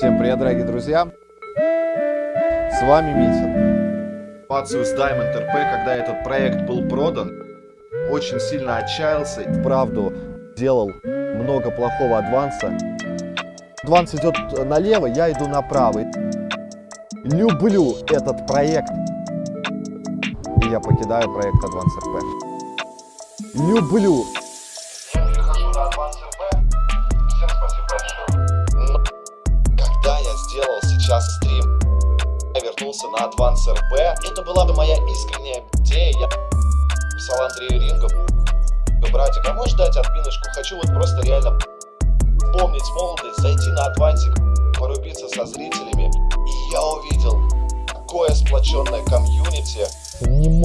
Всем привет, дорогие друзья! С вами Митин. Ситуацию с Diamond RP, когда этот проект был продан, очень сильно отчаялся. Вправду делал много плохого адванса. Адванс идет налево, я иду направо. Люблю этот проект. И я покидаю проект Advance RP. Люблю сейчас стрим, я вернулся на Advance RP, это была бы моя искренняя идея. Я писал Андрею Рингу, братик, а можешь дать отминочку? Хочу вот просто реально помнить молодость, зайти на адвансик, порубиться со зрителями. И я увидел такое сплоченное комьюнити.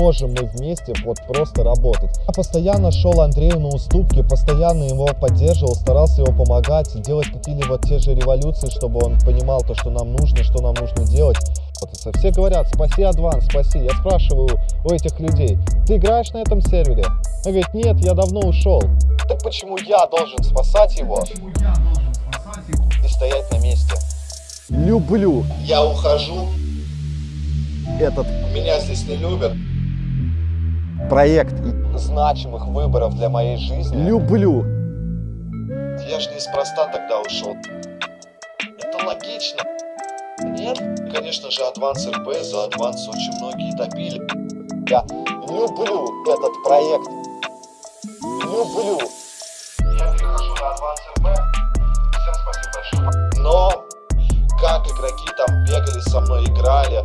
Можем мы вместе вот просто работать. Я постоянно шел Андрею на уступки, постоянно его поддерживал, старался его помогать, делать какие-либо те же революции, чтобы он понимал то, что нам нужно, что нам нужно делать. Вот все говорят, спаси адванс, спаси. Я спрашиваю у этих людей, ты играешь на этом сервере? Он говорит, нет, я давно ушел. Так почему я должен спасать его Почему я должен спасать его? и стоять на месте? Люблю Я ухожу, этот меня здесь не любят. Проект. Значимых выборов для моей жизни. Люблю. Я же неспроста тогда ушел. Это логично. Нет? Конечно же, Advance RP за Advance очень многие топили. Я люблю этот проект. Люблю. Я перехожу на Advance RP. Всем спасибо большое. Но как игроки там бегали со мной, играли,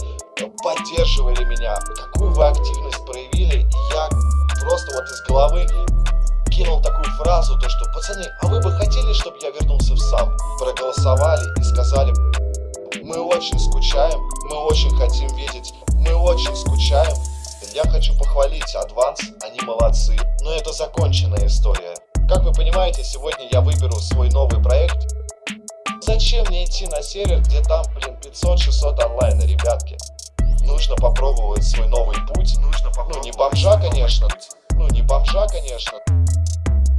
поддерживали меня, какую вы активность проявили, и я просто вот из головы кинул такую фразу, то что, пацаны, а вы бы хотели, чтобы я вернулся в SAMP? Проголосовали и сказали, мы очень скучаем, мы очень хотим видеть, мы очень скучаем. Я хочу похвалить Адванс, они молодцы, но это законченная история. Как вы понимаете, сегодня я выберу свой новый проект, Зачем мне идти на сервер, где там, блин, 500-600 онлайна, попробовать свой новый путь. Нужно Ну, не бомжа, конечно. Ну, не бомжа, конечно.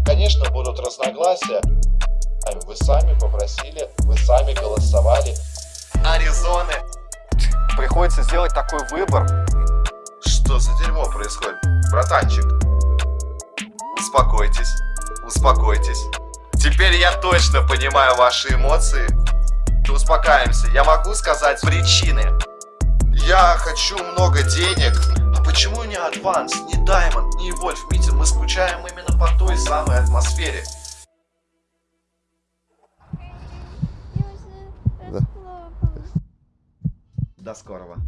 Конечно, будут разногласия. Вы сами попросили, вы сами голосовали. Аризоны. Приходится сделать такой выбор. Что за дерьмо происходит? Братанчик. Успокойтесь. Успокойтесь. Теперь я точно понимаю ваши эмоции. Успокаиваемся. Я могу сказать причины. Я хочу много денег. А почему не Адванс, не Diamond, не Вольф Митин? Мы скучаем именно по той самой атмосфере. Да. До скорого.